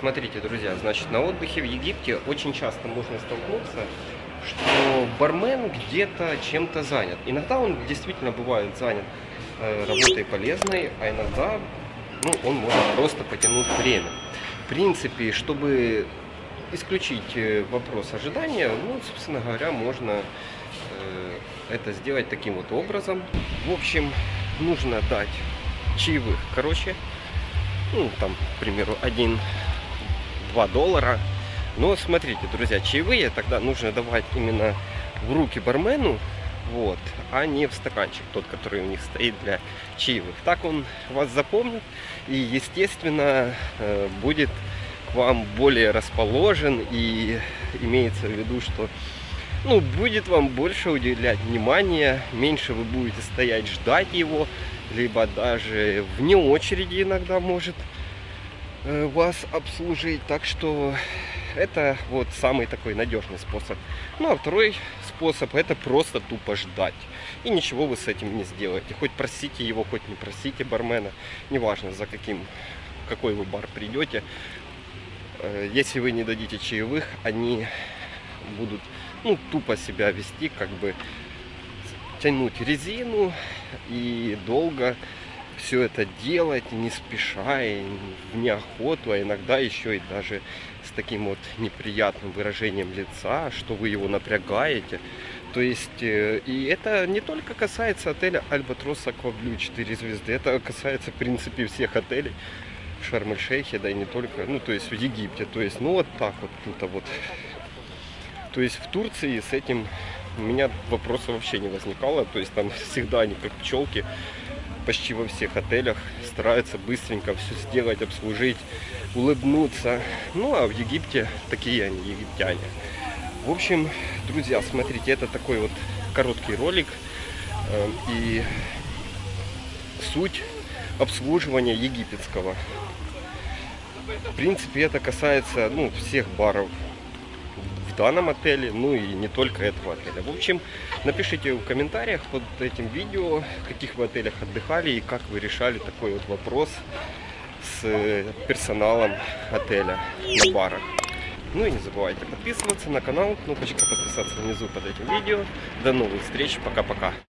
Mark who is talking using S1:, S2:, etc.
S1: Смотрите, друзья, значит, на отдыхе в Египте очень часто можно столкнуться, что бармен где-то чем-то занят. Иногда он действительно бывает занят э, работой полезной, а иногда ну, он может просто потянуть время. В принципе, чтобы исключить э, вопрос ожидания, ну, собственно говоря, можно э, это сделать таким вот образом. В общем, нужно дать чаевых, короче, ну, там, к примеру, 1-2 доллара. Но смотрите, друзья, чаевые тогда нужно давать именно в руки бармену, вот, а не в стаканчик, тот, который у них стоит для чаевых. Так он вас запомнит и, естественно, э, будет к вам более расположен и имеется в виду, что ну, будет вам больше уделять внимания, меньше вы будете стоять ждать его, либо даже вне очереди иногда может вас обслужить. Так что это вот самый такой надежный способ. Ну а второй способ это просто тупо ждать. И ничего вы с этим не сделаете. Хоть просите его, хоть не просите бармена. Неважно за каким, какой вы бар придете. Э, если вы не дадите чаевых, они будут ну, тупо себя вести, как бы тянуть резину и долго все это делать, не спеша, и в неохоту, а иногда еще и даже с таким вот неприятным выражением лица, что вы его напрягаете. То есть, э, и это не только касается отеля Альбатрос Акваблю 4 звезды, это касается, в принципе, всех отелей в Шарм-эль-Шейхе, да и не только, ну, то есть в Египте. То есть, ну, вот так вот, тут вот то есть в Турции с этим у меня вопроса вообще не возникало. То есть там всегда они как пчелки почти во всех отелях стараются быстренько все сделать, обслужить, улыбнуться. Ну а в Египте такие они, египтяне. В общем, друзья, смотрите, это такой вот короткий ролик. Э, и суть обслуживания египетского. В принципе, это касается ну, всех баров данном отеле, ну и не только этого отеля. В общем, напишите в комментариях под этим видео, в каких вы отелях отдыхали и как вы решали такой вот вопрос с э, персоналом отеля на барах. Ну и не забывайте подписываться на канал, кнопочка подписаться внизу под этим видео. До новых встреч, пока-пока.